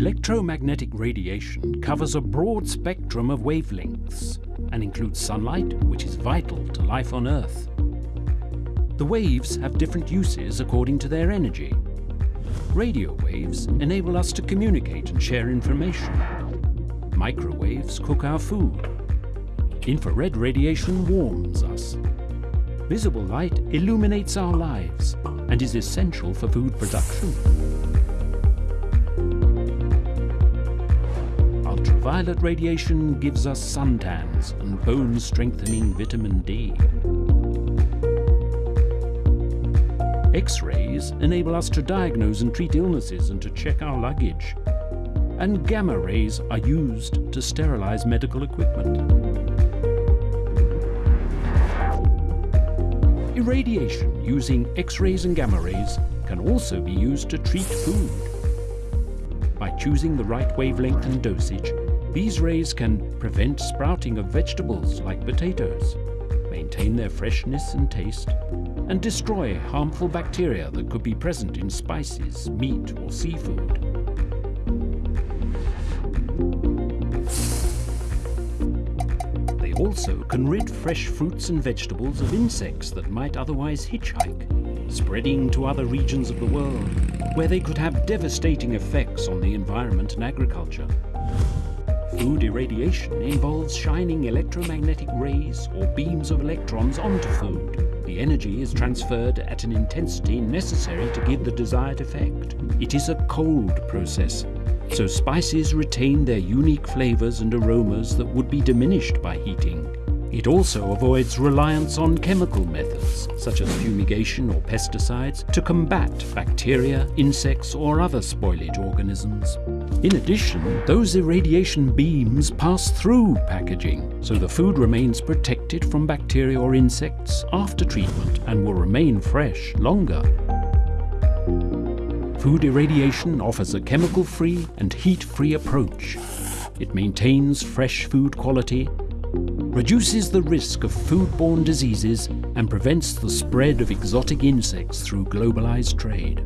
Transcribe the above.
Electromagnetic radiation covers a broad spectrum of wavelengths and includes sunlight, which is vital to life on Earth. The waves have different uses according to their energy. Radio waves enable us to communicate and share information. Microwaves cook our food. Infrared radiation warms us. Visible light illuminates our lives and is essential for food production. Ultraviolet radiation gives us suntans and bone-strengthening vitamin D. X-rays enable us to diagnose and treat illnesses and to check our luggage. And gamma rays are used to sterilize medical equipment. Irradiation using X-rays and gamma rays can also be used to treat food. By choosing the right wavelength and dosage, these rays can prevent sprouting of vegetables like potatoes, maintain their freshness and taste, and destroy harmful bacteria that could be present in spices, meat or seafood. They also can rid fresh fruits and vegetables of insects that might otherwise hitchhike, spreading to other regions of the world, where they could have devastating effects on the environment and agriculture. Food irradiation involves shining electromagnetic rays or beams of electrons onto food. The energy is transferred at an intensity necessary to give the desired effect. It is a cold process, so spices retain their unique flavors and aromas that would be diminished by heating. It also avoids reliance on chemical methods, such as fumigation or pesticides, to combat bacteria, insects or other spoilage organisms. In addition, those irradiation beams pass through packaging, so the food remains protected from bacteria or insects after treatment and will remain fresh longer. Food irradiation offers a chemical-free and heat-free approach. It maintains fresh food quality, reduces the risk of foodborne diseases and prevents the spread of exotic insects through globalized trade.